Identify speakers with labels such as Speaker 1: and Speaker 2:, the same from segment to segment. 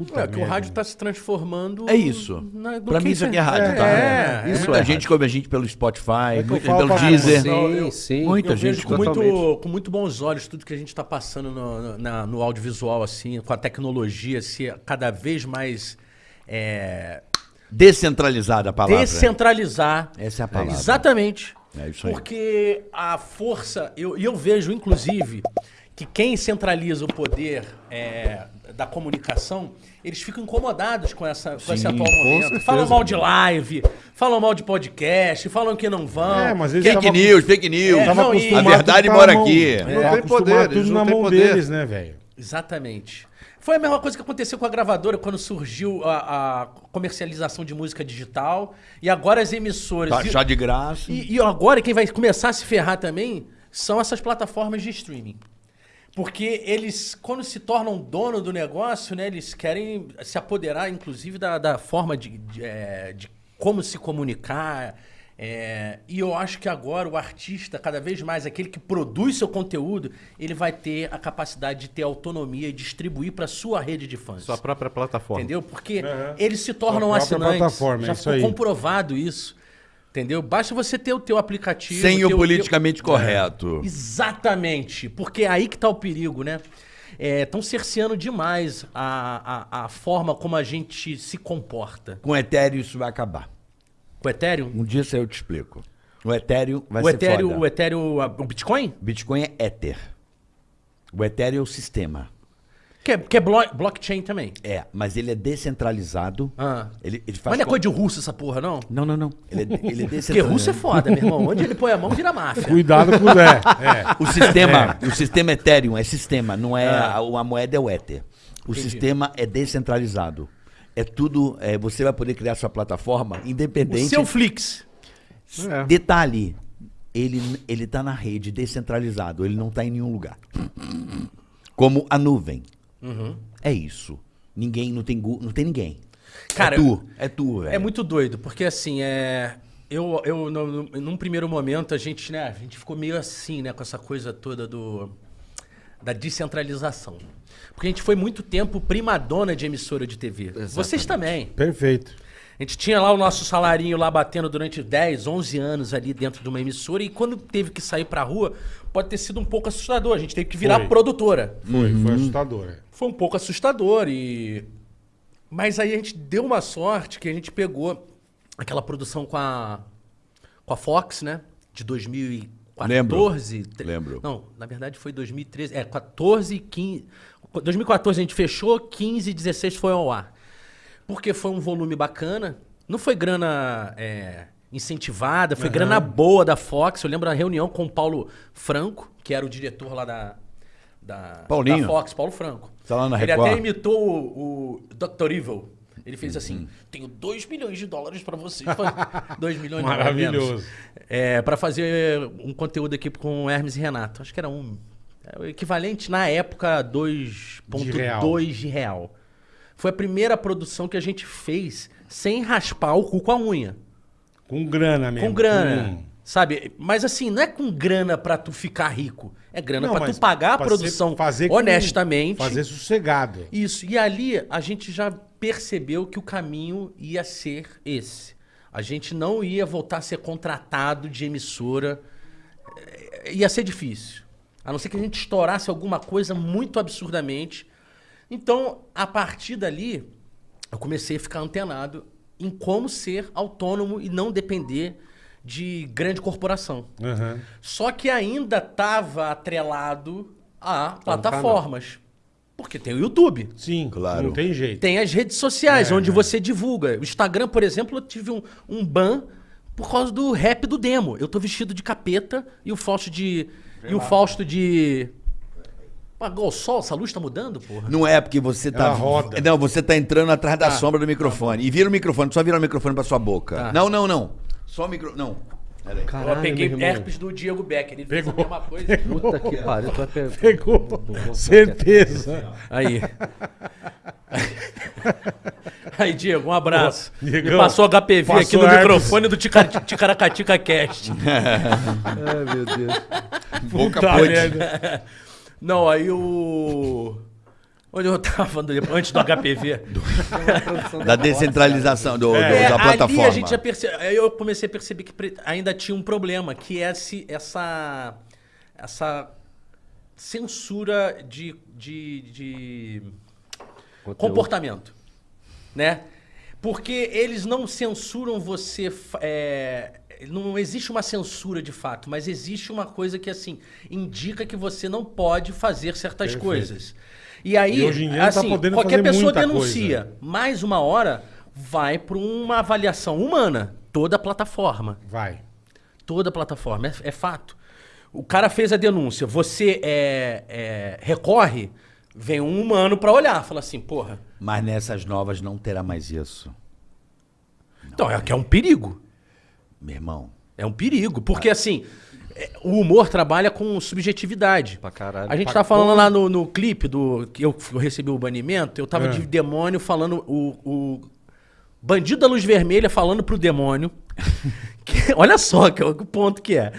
Speaker 1: Puta
Speaker 2: É que o rádio está se transformando.
Speaker 3: É isso.
Speaker 2: na- no
Speaker 3: Pra
Speaker 2: que
Speaker 3: mim isso aqui é rádio,
Speaker 2: é,
Speaker 3: tá?
Speaker 2: É,
Speaker 3: isso
Speaker 2: é.
Speaker 3: é. gente que ouve a gente pelo Spotify,
Speaker 1: eu
Speaker 3: pelo Deezer.
Speaker 2: Não, eu-
Speaker 4: sim.
Speaker 3: Muita
Speaker 2: eu
Speaker 3: gente
Speaker 2: vejo com muito, com muito bons olhos tudo que a gente está passando no, no- na- no audiovisual, assim, com a tecnologia, se cada vez mais é,
Speaker 3: Descentralizada a palavra.
Speaker 2: descentralizar.
Speaker 3: Essa é a palavra.
Speaker 2: Exatamente.
Speaker 3: É isso aí.
Speaker 2: Porque a força, eu, e eu vejo, inclusive, que quem centraliza o poder é, da comunicação, eles ficam incomodados com, essa, com esse atual momento.
Speaker 1: certeza.
Speaker 2: Falam mal de live, falam mal de podcast, falam que não vão.
Speaker 1: É, mas eles
Speaker 3: Fake
Speaker 1: tava-
Speaker 3: news, fake news.
Speaker 2: É, não, e-
Speaker 3: A verdade
Speaker 1: tá
Speaker 3: mora
Speaker 1: mão-
Speaker 3: aqui.
Speaker 1: É,
Speaker 4: Não tem
Speaker 1: acostumado
Speaker 4: poder,
Speaker 1: tudo na mão
Speaker 4: poder.
Speaker 1: deles, né, velho?
Speaker 2: Exatamente. Foi a mesma coisa que aconteceu com a gravadora quando surgiu a, a comercialização de música digital. E agora as emissoras.
Speaker 3: Tá
Speaker 2: e-
Speaker 3: chá de graça.
Speaker 2: E, e agora quem vai começar a se ferrar também são essas plataformas de streaming. Porque eles, quando se tornam dono do negócio, né, eles querem se apoderar, inclusive, da, da forma de, de, é, de como se comunicar. é, e eu acho que agora o artista, cada vez mais, aquele que produz seu conteúdo, ele vai ter a capacidade de ter autonomia e distribuir para sua rede de fãs.
Speaker 4: Sua própria plataforma.
Speaker 2: Entendeu? Porque eles se tornam assinantes.
Speaker 1: plataforma,
Speaker 2: Já
Speaker 1: é isso
Speaker 2: ficou
Speaker 1: aí.
Speaker 2: comprovado isso. Entendeu? Basta você ter o teu aplicativo.
Speaker 3: Sem o
Speaker 2: teu-
Speaker 3: politicamente correto.
Speaker 2: Exatamente. Porque é aí que tá o perigo, né? Estão cerceando demais a, a, a forma como a gente se comporta.
Speaker 3: Com Ethereum isso vai acabar.
Speaker 2: O Ethereum?
Speaker 3: Um dia isso aí eu te explico. O Ethereum vai
Speaker 2: O
Speaker 3: ser
Speaker 2: Ethereum,
Speaker 3: foda.
Speaker 2: o Ethereum, o Bitcoin?
Speaker 3: Bitcoin é Ether. O Ethereum é o sistema.
Speaker 2: Que é, que é blo- blockchain também.
Speaker 3: É, mas ele é descentralizado.
Speaker 2: Ah.
Speaker 3: Ele, ele faz
Speaker 2: Mas não é coisa de russo essa porra, não?
Speaker 3: Não, não, não. Ele é, ele é
Speaker 2: Porque
Speaker 3: descentralizado.
Speaker 2: russo é foda, meu irmão. Onde ele põe a mão, vira máfia.
Speaker 1: Cuidado com o é, é.
Speaker 3: O sistema, o sistema Ethereum é sistema, não é
Speaker 2: Ah.
Speaker 3: a, a moeda é o Ether. O sistema é descentralizado. É tudo, é, você vai poder criar sua plataforma
Speaker 2: O
Speaker 3: independente.
Speaker 2: seu Flix.
Speaker 4: É.
Speaker 3: Detalhe, ele ele tá na rede descentralizado, ele não tá em nenhum lugar. Como a nuvem.
Speaker 2: Uhum.
Speaker 3: É isso. Ninguém não tem não tem ninguém.
Speaker 2: Cara,
Speaker 3: é tu, é tu, velho.
Speaker 2: É muito doido, porque assim, é. Eu, eu no, no- num primeiro momento, a gente, né, a gente ficou meio assim, né, com essa coisa toda do. da descentralização. Porque a gente foi muito tempo primadona de emissora de TV. Vocês também.
Speaker 1: Perfeito.
Speaker 2: A gente tinha lá o nosso salarinho lá batendo durante 10, 11 anos ali dentro de uma emissora e quando teve que sair pra rua, pode ter sido um pouco assustador. A gente teve que virar
Speaker 1: Foi.
Speaker 2: produtora.
Speaker 1: Foi,
Speaker 3: Uhum.
Speaker 1: foi assustador. é.
Speaker 2: Foi um pouco assustador e mas aí a gente deu uma sorte que a gente pegou aquela produção com a com a Fox, né? De 2014. Tre-
Speaker 3: Lembro.
Speaker 2: Não, na verdade foi 2013, é 14 e 15. 2014 a gente fechou, 15 e 16 foi ao ar. Porque foi um volume bacana. Não foi grana é, incentivada, foi grana boa da Fox. Eu lembro da reunião com o Paulo Franco, que era o diretor lá da, da,
Speaker 3: Paulinho.
Speaker 2: da Fox, Paulo Franco.
Speaker 3: Tá lá na
Speaker 2: Ele
Speaker 3: Record.
Speaker 2: até imitou o, o Dr. Evil. Ele fez
Speaker 3: Uhum.
Speaker 2: assim: tenho 2 milhões de dólares pra vocês. 2 milhões não,
Speaker 1: Maravilhoso.
Speaker 2: É, para fazer um conteúdo aqui com o Hermes e Renato. Acho que era um. é o equivalente na época a 2,2 de real. Foi a primeira produção que a gente fez sem raspar o cu com a unha.
Speaker 1: Com grana mesmo.
Speaker 2: Com grana.
Speaker 1: com-
Speaker 2: Sabe? Mas assim, não é com grana pra tu ficar rico. É grana
Speaker 1: Não,
Speaker 2: pra tu pagar a produção
Speaker 1: fazer com-
Speaker 2: honestamente.
Speaker 1: Fazer sossegado.
Speaker 2: Isso. E ali a gente já percebeu que o caminho ia ser esse. A gente não ia voltar a ser contratado de emissora. Eh, Ia ser difícil. A não ser que a gente estourasse alguma coisa muito absurdamente. Então, a partir dali, eu comecei a ficar antenado em como ser autônomo e não depender de grande corporação.
Speaker 1: Aham.
Speaker 2: Só que ainda estava atrelado a plataformas. Porque tem o YouTube.
Speaker 1: Sim,
Speaker 3: Claro.
Speaker 1: não tem jeito.
Speaker 2: Tem as redes sociais,
Speaker 1: É,
Speaker 2: onde
Speaker 1: é.
Speaker 2: você divulga. O Instagram, por exemplo, eu tive um, um ban por causa do rap do demo. Eu tô vestido de capeta e o Fausto de. E o Fausto de. Pagou o sol, essa luz tá mudando, porra?
Speaker 3: Não é porque você tá.
Speaker 1: Ela roda.
Speaker 3: Não, você tá entrando atrás da
Speaker 2: Tá.
Speaker 3: sombra do microfone. E vira o microfone, só vira o microfone pra sua boca.
Speaker 2: Tá.
Speaker 3: Não, não, não. Só o micro. Não. Pera aí.
Speaker 4: Caralho,
Speaker 2: eu peguei herpes do Diego Becker. Ele fez a
Speaker 1: Pegou.
Speaker 2: mesma coisa.
Speaker 4: Puta que pariu. Tu vai pe-
Speaker 1: Pegou. Certeza.
Speaker 2: Aí. Aí, Diego, um abraço.
Speaker 1: Pô,
Speaker 2: Me
Speaker 1: Diegão,
Speaker 2: passou HPV aqui
Speaker 1: passou
Speaker 2: no
Speaker 1: herpes.
Speaker 2: microfone do Tica- Ticaracatica Cast.
Speaker 4: Ai, meu Deus.
Speaker 3: Boca
Speaker 1: Puta.
Speaker 2: Não, aí o. Onde eu tava falando antes do HPV.
Speaker 3: Da descentralização do, do-
Speaker 2: É,
Speaker 3: da
Speaker 2: ali
Speaker 3: plataforma.
Speaker 2: a gente já percebe, aí eu comecei a perceber que pre- ainda tinha um problema, que é esse, essa, essa censura de, de, de comportamento, né? Porque eles não censuram você, é, não existe uma censura de fato, mas existe uma coisa que assim indica que você não pode fazer certas
Speaker 1: Perfeito.
Speaker 2: coisas. E aí,
Speaker 1: E hoje em dia não tá
Speaker 2: assim,
Speaker 1: podendo
Speaker 2: qualquer
Speaker 1: fazer
Speaker 2: pessoa
Speaker 1: muita
Speaker 2: denuncia, mais uma hora vai para uma avaliação humana, toda a plataforma.
Speaker 1: Vai.
Speaker 2: Toda a plataforma, é, é fato. O cara fez a denúncia, você é, é, recorre, vem um humano pra olhar, fala assim, porra.
Speaker 3: Mas nessas novas não terá mais isso.
Speaker 2: Então, é que é um perigo.
Speaker 3: Meu irmão.
Speaker 2: É um perigo. Porque, assim, é, o humor trabalha com subjetividade.
Speaker 4: Pra caralho.
Speaker 2: A gente tá falando lá no, no clipe do que eu, eu recebi o banimento, eu tava
Speaker 1: É.
Speaker 2: de demônio falando o, o bandido da luz vermelha falando pro demônio. que- olha só que, o ponto que é.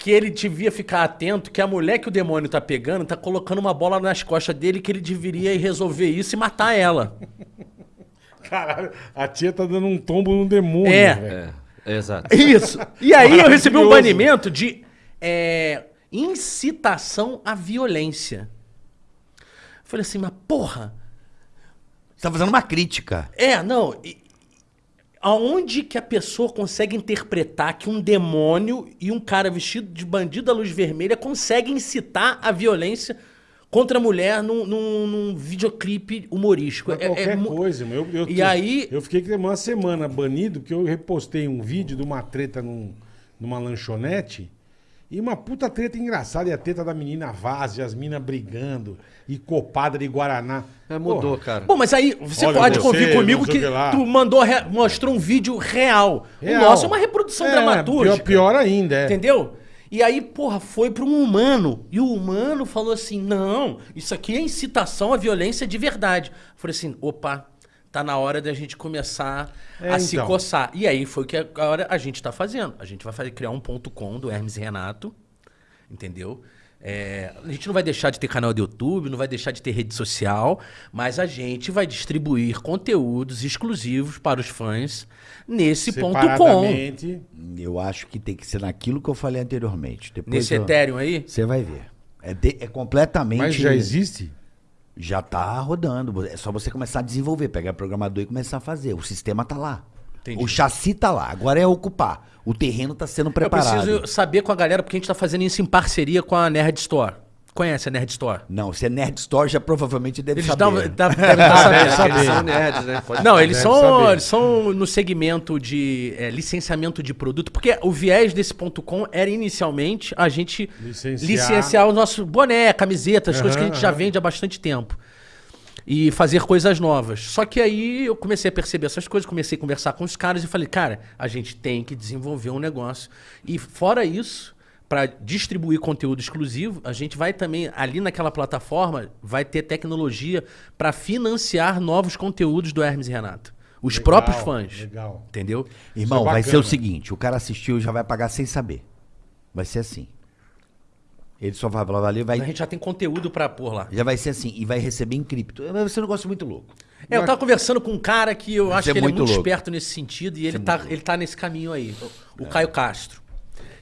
Speaker 2: Que ele devia ficar atento que a mulher que o demônio tá pegando tá colocando uma bola nas costas dele que ele deveria ir resolver isso e matar ela.
Speaker 1: Caralho, a tia tá dando um tombo no demônio,
Speaker 2: É.
Speaker 1: velho.
Speaker 4: É, exato.
Speaker 2: Isso. E aí eu recebi um banimento de é, incitação à violência. Falei assim, mas porra,
Speaker 3: Você tá fazendo uma crítica.
Speaker 2: é, não. e- aonde que a pessoa consegue interpretar que um demônio e um cara vestido de bandido da luz vermelha conseguem incitar a violência contra a mulher num, num- num videoclipe humorístico?
Speaker 1: Mas
Speaker 2: É- é
Speaker 1: qualquer
Speaker 2: mu-
Speaker 1: coisa, meu. Eu, eu,
Speaker 2: E aí-
Speaker 1: Eu fiquei uma semana banido porque eu repostei um vídeo de uma treta num- numa lanchonete e uma puta treta engraçada. E a treta da menina vaza, e as minas brigando e copada de Guaraná.
Speaker 4: É, mudou,
Speaker 1: Porra,
Speaker 4: cara.
Speaker 2: Bom, mas aí você
Speaker 1: Olha,
Speaker 2: pode
Speaker 1: você,
Speaker 2: convir comigo que
Speaker 1: que
Speaker 2: tu mandou re- mostrou um vídeo real.
Speaker 1: real.
Speaker 2: O nosso é uma reprodução
Speaker 1: É,
Speaker 2: dramatúrgica.
Speaker 1: Pior, pior ainda, é.
Speaker 2: Entendeu? E aí, porra, foi para um humano. E o humano falou assim: não, isso aqui é incitação à violência de verdade. Eu falei assim: opa, tá na hora da gente começar
Speaker 1: É,
Speaker 2: a se
Speaker 1: então.
Speaker 2: coçar. E aí foi o que agora a gente tá fazendo. A gente vai fazer, criar um ponto com do Hermes e Renato. Entendeu? É, a gente não vai deixar de ter canal do YouTube, não vai deixar de ter rede social, mas a gente vai distribuir conteúdos exclusivos para os fãs nesse ponto com.
Speaker 3: Eu acho que tem que ser naquilo que eu falei anteriormente. Depois
Speaker 2: Nesse
Speaker 3: eu-
Speaker 2: Ethereum aí.
Speaker 3: Você vai ver. É, de- é completamente.
Speaker 1: Mas já existe?
Speaker 3: Já tá rodando. É só você começar a desenvolver, pegar programador e começar a fazer. O sistema tá lá.
Speaker 2: Entendi.
Speaker 3: O chassi tá lá. Agora é ocupar. O terreno tá sendo preparado.
Speaker 2: Eu preciso saber com a galera, porque a gente tá fazendo isso em parceria com a Nerd Store. Conhece a Nerd Store?
Speaker 3: Não, se é Nerd Store, já provavelmente deve
Speaker 2: Eles
Speaker 3: saber.
Speaker 2: dão, dá- devem estar sabendo.
Speaker 1: saber.
Speaker 4: Eles são nerds, né? Pode-
Speaker 2: Não, eles são,
Speaker 1: saber.
Speaker 2: eles são no segmento de é, licenciamento de produto, porque o viés desse ponto .com era inicialmente a gente
Speaker 1: Licenciar.
Speaker 2: licenciar, o nosso boné, camiseta, as coisas que a gente já
Speaker 1: aham.
Speaker 2: vende há bastante tempo. E fazer coisas novas. Só que aí eu comecei a perceber essas coisas, comecei a conversar com os caras e falei, cara, a gente tem que desenvolver um negócio. E fora isso, para distribuir conteúdo exclusivo, a gente vai também, ali naquela plataforma, vai ter tecnologia para financiar novos conteúdos do Hermes e Renato. Os
Speaker 1: Legal,
Speaker 2: próprios fãs.
Speaker 1: legal.
Speaker 2: Entendeu?
Speaker 3: Irmão,
Speaker 1: é
Speaker 3: vai ser o seguinte: o cara assistiu e já vai pagar sem saber. Vai ser assim. Ele só vai falar, valeu,
Speaker 2: A
Speaker 3: vai.
Speaker 2: gente já tem conteúdo para pôr lá.
Speaker 3: Já vai ser assim, e vai receber em cripto. Vai ser um negócio muito louco.
Speaker 2: É, eu tava conversando com um cara que eu acho
Speaker 3: é
Speaker 2: que ele é
Speaker 3: muito
Speaker 2: muito
Speaker 3: louco.
Speaker 2: esperto nesse sentido e ele tá, ele tá nesse caminho aí. O, o Caio Castro.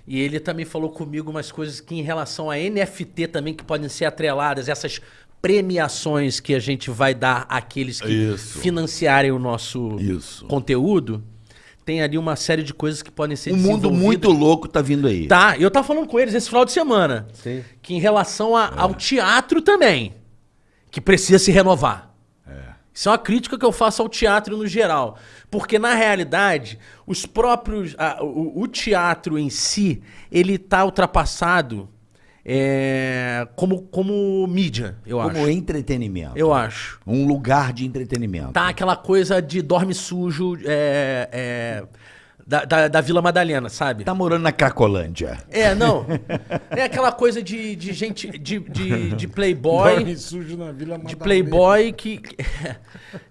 Speaker 2: E ele também falou comigo umas coisas que em relação a NFT também que podem ser atreladas, essas premiações que a gente vai dar àqueles que
Speaker 3: Isso.
Speaker 2: financiarem o nosso
Speaker 3: Isso.
Speaker 2: conteúdo. Tem ali uma série de coisas que podem ser
Speaker 3: Um mundo muito louco tá vindo aí.
Speaker 2: Tá, eu tava falando com eles esse final de semana.
Speaker 4: Sim.
Speaker 2: Que em relação a-
Speaker 3: É.
Speaker 2: ao teatro também, que precisa se renovar.
Speaker 3: É.
Speaker 2: Isso é uma crítica que eu faço ao teatro no geral. Porque, na realidade, os próprios. a- o, o teatro em si, ele tá ultrapassado é, como, como mídia, eu
Speaker 3: Como
Speaker 2: acho.
Speaker 3: entretenimento.
Speaker 2: Eu acho.
Speaker 3: Um lugar de entretenimento.
Speaker 2: Tá aquela coisa de dorme sujo, é, é, da, da, da Vila Madalena, sabe?
Speaker 3: Tá morando na Cracolândia.
Speaker 2: É, não. É aquela coisa de, de gente. de, de, de playboy.
Speaker 1: Dorme sujo na Vila
Speaker 2: De
Speaker 1: Madalena.
Speaker 2: playboy que.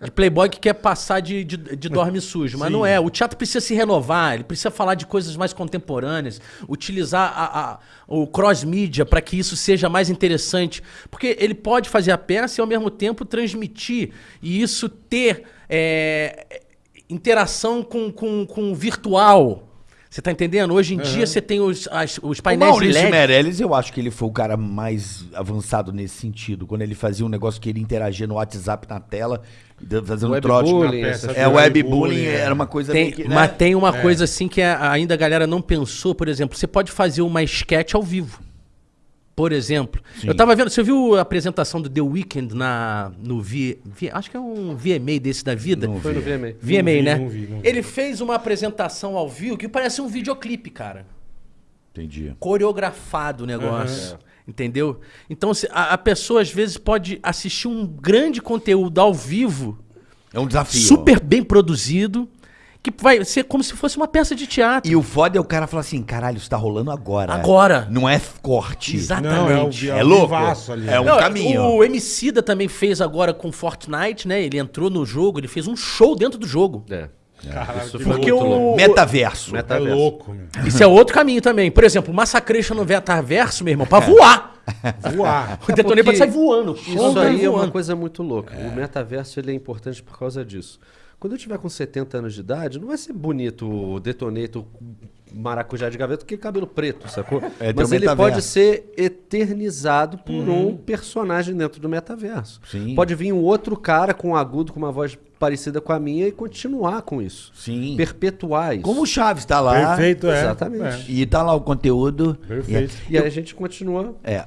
Speaker 2: De playboy que quer passar de, de, de dorme sujo. Mas
Speaker 1: Sim.
Speaker 2: não é. O teatro precisa se renovar, ele precisa falar de coisas mais contemporâneas, utilizar a, a- o cross-mídia para que isso seja mais interessante. Porque ele pode fazer a peça e ao mesmo tempo transmitir e isso ter é, interação com, com, com o virtual. Você tá entendendo? Hoje em dia você tem os, as- os
Speaker 3: O
Speaker 2: painéis de
Speaker 3: Maurício
Speaker 2: LED.
Speaker 3: Meirelles, eu acho que ele foi o cara mais avançado nesse sentido. Quando ele fazia um negócio que ele interagia no WhatsApp na tela, fazendo
Speaker 4: Webbullying,
Speaker 3: trote.
Speaker 1: Na peça
Speaker 3: É, o webbullying
Speaker 1: é.
Speaker 3: era uma coisa
Speaker 2: Tem-
Speaker 3: que, né?
Speaker 2: Mas tem uma coisa assim que ainda a galera não pensou, por exemplo, você pode fazer uma sketch ao vivo. Por exemplo,
Speaker 3: Sim.
Speaker 2: eu tava vendo, você viu a apresentação do The Weeknd na no V, V- acho que é um VMA desse da vida.
Speaker 3: Não
Speaker 4: Foi no VMA.
Speaker 2: VMA,
Speaker 1: Não vi,
Speaker 2: né?
Speaker 1: não vi, não vi.
Speaker 2: Ele fez uma apresentação ao vivo que parece um videoclipe, cara.
Speaker 3: Entendi.
Speaker 2: Coreografado o negócio. Entendeu? Então se- a, a pessoa às vezes pode assistir um grande conteúdo ao vivo,
Speaker 3: É um desafio.
Speaker 2: super bem produzido, que vai ser como se fosse uma peça de teatro.
Speaker 3: E o foda é o cara falar assim, caralho, isso tá rolando agora.
Speaker 2: Agora.
Speaker 3: Não é corte.
Speaker 2: Exatamente.
Speaker 1: Não, é o-
Speaker 3: É louco.
Speaker 1: vivaço ali.
Speaker 3: É um
Speaker 2: Não,
Speaker 3: caminho.
Speaker 2: O Emicida também fez agora com Fortnite, né? Ele entrou no jogo, ele fez um show dentro do jogo.
Speaker 4: É.
Speaker 1: Caralho,
Speaker 4: Isso
Speaker 2: Porque
Speaker 4: muito
Speaker 2: o-
Speaker 4: louco.
Speaker 3: Metaverso.
Speaker 4: Meta-
Speaker 1: É
Speaker 4: Metaverso.
Speaker 1: louco, meu.
Speaker 2: Isso é outro caminho também. Por exemplo, o Massacration no Metaverso, meu irmão, pra voar.
Speaker 1: Voar.
Speaker 2: O detonante
Speaker 4: porque
Speaker 2: pode sair voando.
Speaker 4: Isso
Speaker 2: Voando,
Speaker 4: aí é uma
Speaker 2: voando.
Speaker 4: coisa muito louca. O metaverso ele é importante por causa disso. Quando eu tiver com 70 anos de idade, não vai ser bonito o detoneto maracujá de gaveta, porque é cabelo preto, sacou?
Speaker 3: É,
Speaker 4: Mas ele
Speaker 3: metaverso.
Speaker 4: pode ser eternizado por um personagem dentro do metaverso.
Speaker 3: Sim.
Speaker 4: Pode vir um outro cara com um agudo, com uma voz parecida com a minha e continuar com isso.
Speaker 3: Sim.
Speaker 4: Perpetuar isso.
Speaker 3: Como o Chaves tá lá.
Speaker 1: Perfeito, é.
Speaker 4: Exatamente.
Speaker 3: E tá lá o conteúdo.
Speaker 1: Perfeito.
Speaker 4: E aí a gente continua
Speaker 3: É. é.